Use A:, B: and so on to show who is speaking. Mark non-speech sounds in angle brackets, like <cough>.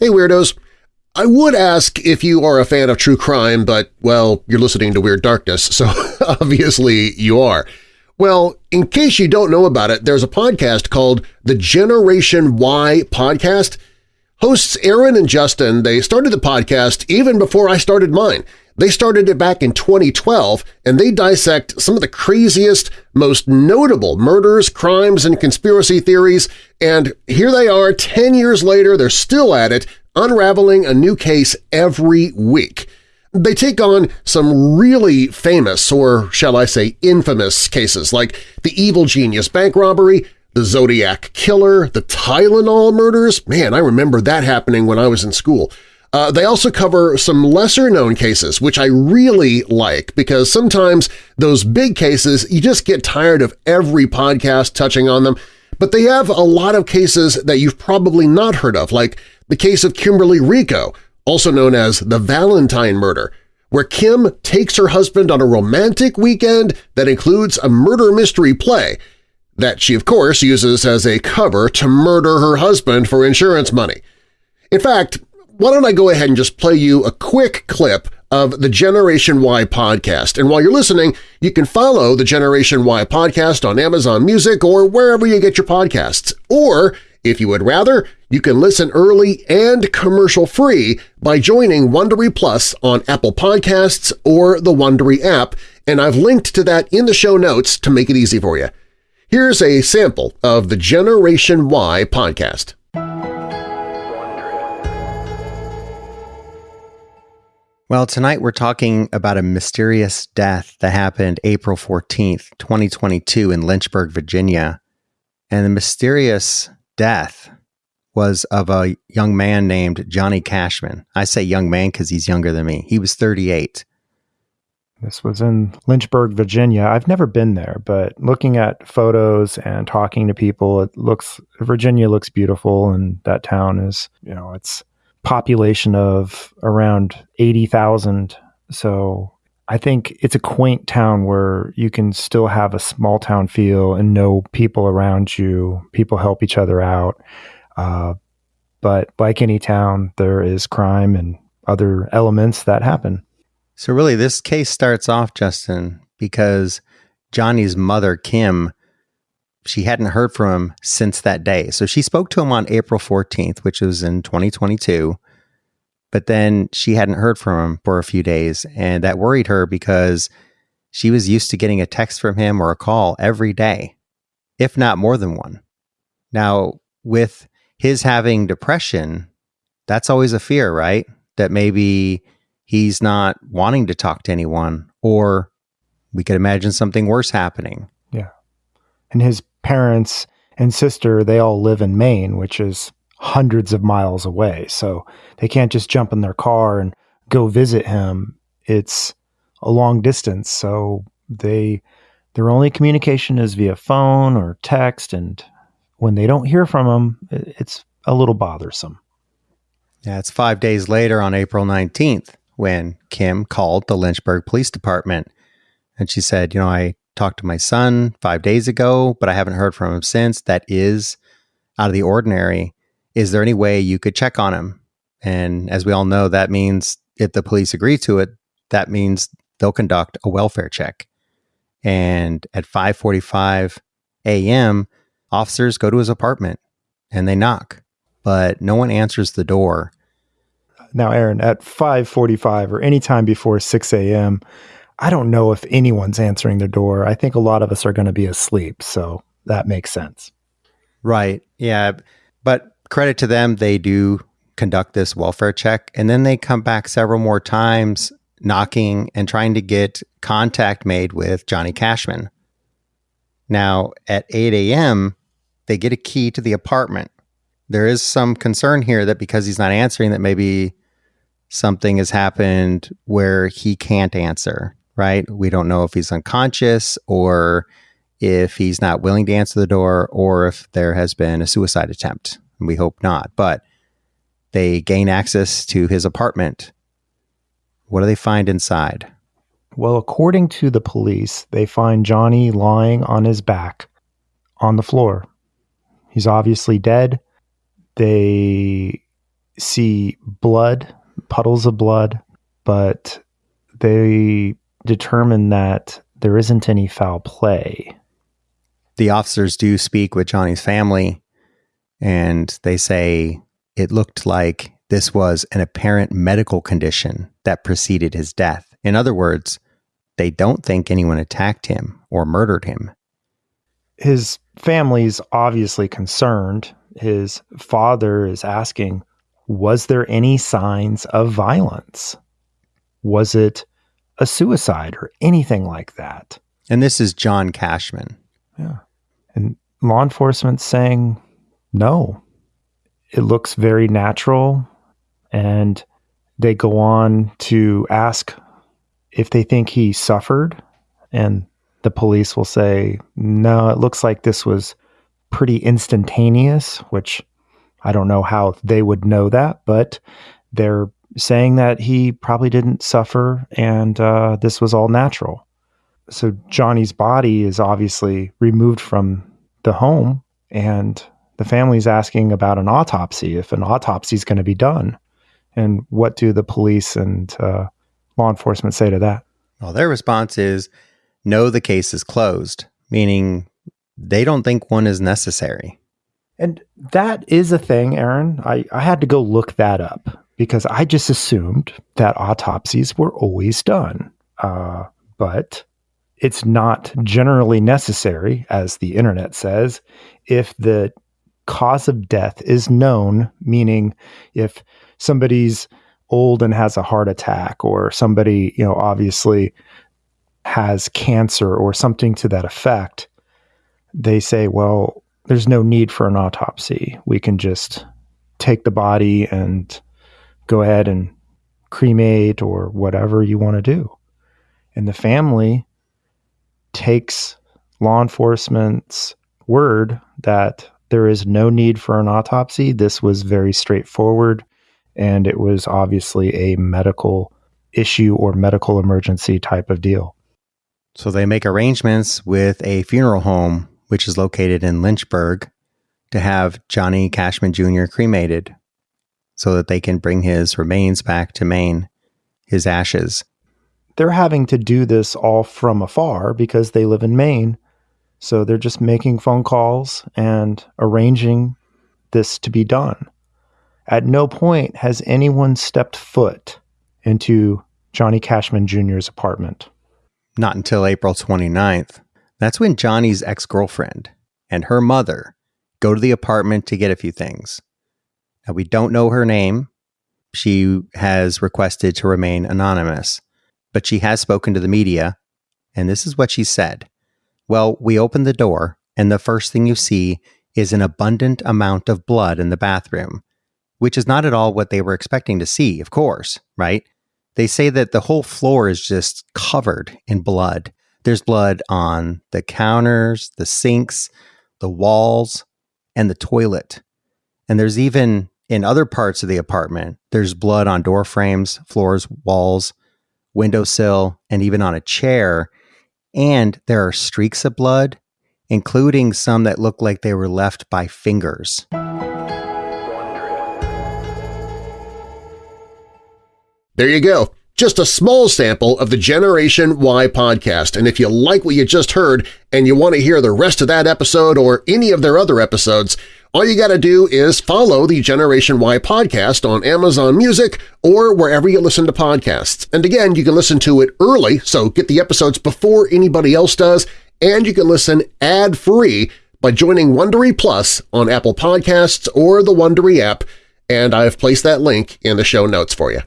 A: Hey Weirdos! I would ask if you are a fan of true crime, but, well, you're listening to Weird Darkness, so <laughs> obviously you are. Well, in case you don't know about it, there's a podcast called the Generation Why Podcast. Hosts Aaron and Justin, they started the podcast even before I started mine. They started it back in 2012, and they dissect some of the craziest, most notable murders, crimes, and conspiracy theories, and here they are 10 years later, they're still at it, unraveling a new case every week. They take on some really famous, or shall I say infamous, cases like the Evil Genius bank robbery, the Zodiac Killer, the Tylenol murders. Man, I remember that happening when I was in school. Uh, they also cover some lesser-known cases, which I really like because sometimes those big cases, you just get tired of every podcast touching on them, but they have a lot of cases that you've probably not heard of, like the case of Kimberly Rico, also known as the Valentine murder, where Kim takes her husband on a romantic weekend that includes a murder mystery play that she, of course, uses as a cover to murder her husband for insurance money. In fact, why don't I go ahead and just play you a quick clip of the Generation Why podcast. And while you're listening, you can follow the Generation Why podcast on Amazon Music or wherever you get your podcasts. Or, if you would rather, you can listen early and commercial-free by joining Wondery Plus on Apple Podcasts or the Wondery app, and I've linked to that in the show notes to make it easy for you. Here's a sample of the Generation Why podcast.
B: Well, tonight we're talking about a mysterious death that happened April 14th, 2022 in Lynchburg, Virginia. And the mysterious death was of a young man named Johnny Cashman. I say young man because he's younger than me. He was 38.
C: This was in Lynchburg, Virginia. I've never been there, but looking at photos and talking to people, it looks Virginia looks beautiful and that town is, you know, it's population of around 80,000. So I think it's a quaint town where you can still have a small town feel and know people around you. People help each other out. Uh, but like any town, there is crime and other elements that happen.
B: So, really, this case starts off, Justin, because Johnny's mother, Kim, she hadn't heard from him since that day. So she spoke to him on April 14th, which was in 2022. But then she hadn't heard from him for a few days. And that worried her because she was used to getting a text from him or a call every day, if not more than one. Now, with his having depression, that's always a fear, right? That maybe he's not wanting to talk to anyone, or we could imagine something worse happening.
C: Yeah. And his parents and sister, they all live in Maine, which is hundreds of miles away. So they can't just jump in their car and go visit him. It's a long distance. So they their only communication is via phone or text and when they don't hear from him, it's a little bothersome.
B: Yeah, it's 5 days later on April 19th when Kim called the Lynchburg Police Department and she said, "You know, I talked to my son five days ago, but I haven't heard from him since. That is out of the ordinary. Is there any way you could check on him? And as we all know, that means if the police agree to it, that means they'll conduct a welfare check. And at 5:45 a.m., officers go to his apartment and they knock, but no one answers the door.
C: Now, Aaron, at 5:45 or any time before 6 a.m., I don't know if anyone's answering the door. I think a lot of us are going to be asleep. So that makes sense.
B: Right. Yeah. But credit to them, they do conduct this welfare check. And then they come back several more times knocking and trying to get contact made with Johnny Cashman. Now, at 8 a.m., they get a key to the apartment. There is some concern here that because he's not answering, that maybe something has happened where he can't answer right? We don't know if he's unconscious or if he's not willing to answer the door or if there has been a suicide attempt. We hope not. But they gain access to his apartment. What do they find inside?
C: Well, according to the police, they find Johnny lying on his back on the floor. He's obviously dead. They see blood, puddles of blood, but they determine that there isn't any foul play.
B: The officers do speak with Johnny's family, and they say it looked like this was an apparent medical condition that preceded his death. In other words, they don't think anyone attacked him or murdered him.
C: His family's obviously concerned. His father is asking, was there any signs of violence? Was it a suicide or anything like that?
B: And this is John Cashman.
C: Yeah. And law enforcement saying no. It looks very natural. And they go on to ask if they think he suffered. And the police will say, no, it looks like this was pretty instantaneous, which I don't know how they would know that, but they're saying that he probably didn't suffer and uh, this was all natural. So Johnny's body is obviously removed from the home, and the family's asking about an autopsy if an autopsy is going to be done. And what do the police and uh, law enforcement say to that?
B: Well, their response is no, the case is closed, meaning they don't think one is necessary.
C: And that is a thing, Aaron. I, I had to go look that up because I just assumed that autopsies were always done. Uh, but it's not generally necessary, as the internet says, if the cause of death is known, meaning if somebody's old and has a heart attack, or somebody, you know, obviously has cancer or something to that effect, they say, well, there's no need for an autopsy. We can just take the body and go ahead and cremate or whatever you want to do. And the family takes law enforcement's word that there is no need for an autopsy. This was very straightforward, and it was obviously a medical issue or medical emergency type of deal.
B: So they make arrangements with a funeral home, which is located in Lynchburg, to have Johnny Cashman Jr. cremated so that they can bring his remains back to Maine, his ashes.
C: They're having to do this all from afar because they live in Maine. So they're just making phone calls and arranging this to be done. At no point has anyone stepped foot into Johnny Cashman Jr.'s apartment.
B: Not until April 29th. That's when Johnny's ex girlfriend and her mother go to the apartment to get a few things. We don't know her name. She has requested to remain anonymous, but she has spoken to the media, and this is what she said. Well, we open the door, and the first thing you see is an abundant amount of blood in the bathroom, which is not at all what they were expecting to see, of course, right? They say that the whole floor is just covered in blood. There's blood on the counters, the sinks, the walls, and the toilet. And there's even in other parts of the apartment, there's blood on door frames, floors, walls, windowsill, and even on a chair. And there are streaks of blood, including some that look like they were left by fingers.
A: There you go. Just a small sample of the Generation Why podcast, and if you like what you just heard and you want to hear the rest of that episode or any of their other episodes, all you gotta do is follow the Generation Why podcast on Amazon Music or wherever you listen to podcasts. And again, you can listen to it early, so get the episodes before anybody else does, and you can listen ad-free by joining Wondery Plus on Apple Podcasts or the Wondery app, and I've placed that link in the show notes for you.